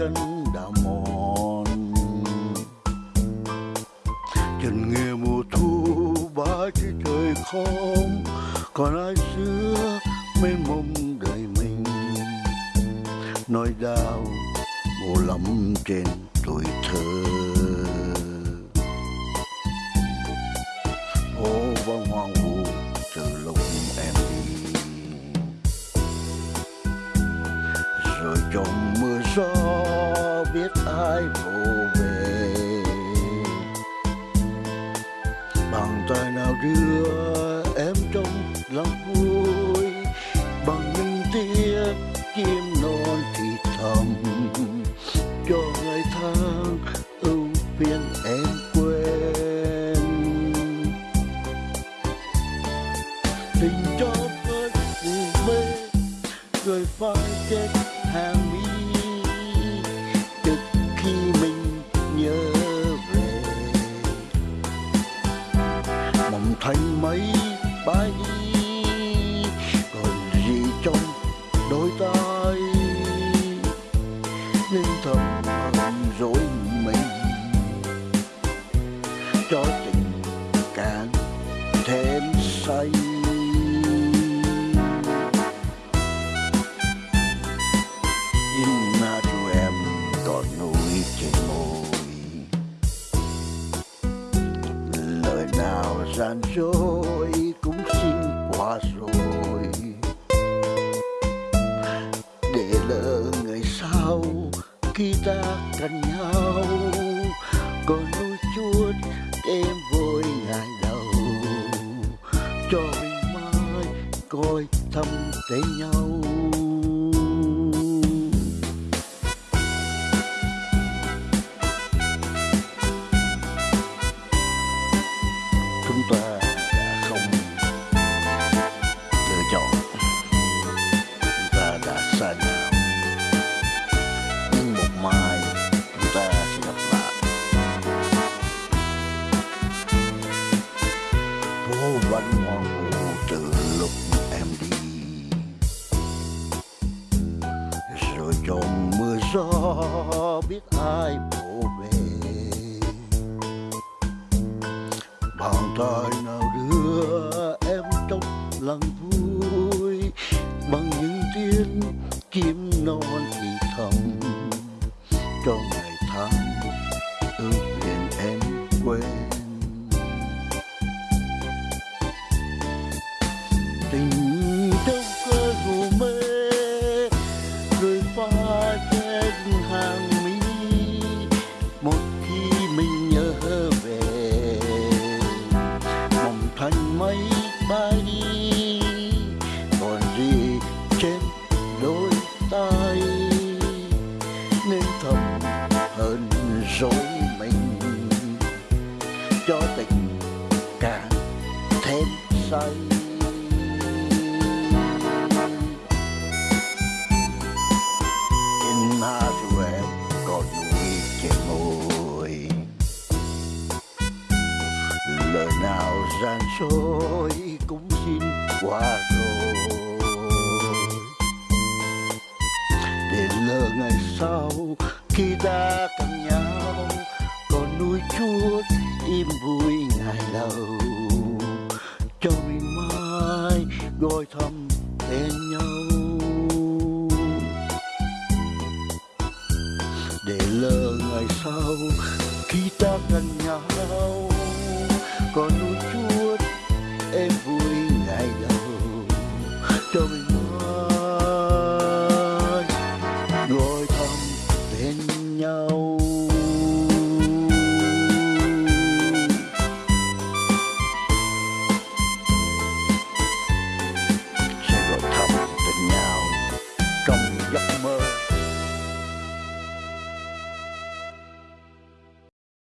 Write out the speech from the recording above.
chân đã mòn. Chân nghe mùa thu ba trên trời không còn ai xưa mênh mông đời mình? Nói đau mùa lắm trên tuổi thơ. Ô vang hoàng biết vô về. Bằng tay nào đưa cho tình càng thêm say. In na cho em còn núi trên môi. Lời nào gian dối cũng xin qua rồi. Để lỡ ngày sau khi ta cần nhau, còn nuôi chuột em vui ngày đầu. Cho mình mai coi thăm tên nhau. Biết ai bộ về bàn tay nào đưa em trong lòng vui, bằng những tiếng chim non thì thầm. Cho tình càng thêm say. In hát của em còn nuôi trên môi, lời nào gian dối cũng xin qua rồi. Để lỡ ngày sau khi ta cần nhau còn nuôi chuốt im vui ngày đầu. Cho mình mai gọi thăm tên nhau. Để lỡ ngày sau khi ta gần nhau còn nuôi chuốt em vui. Come.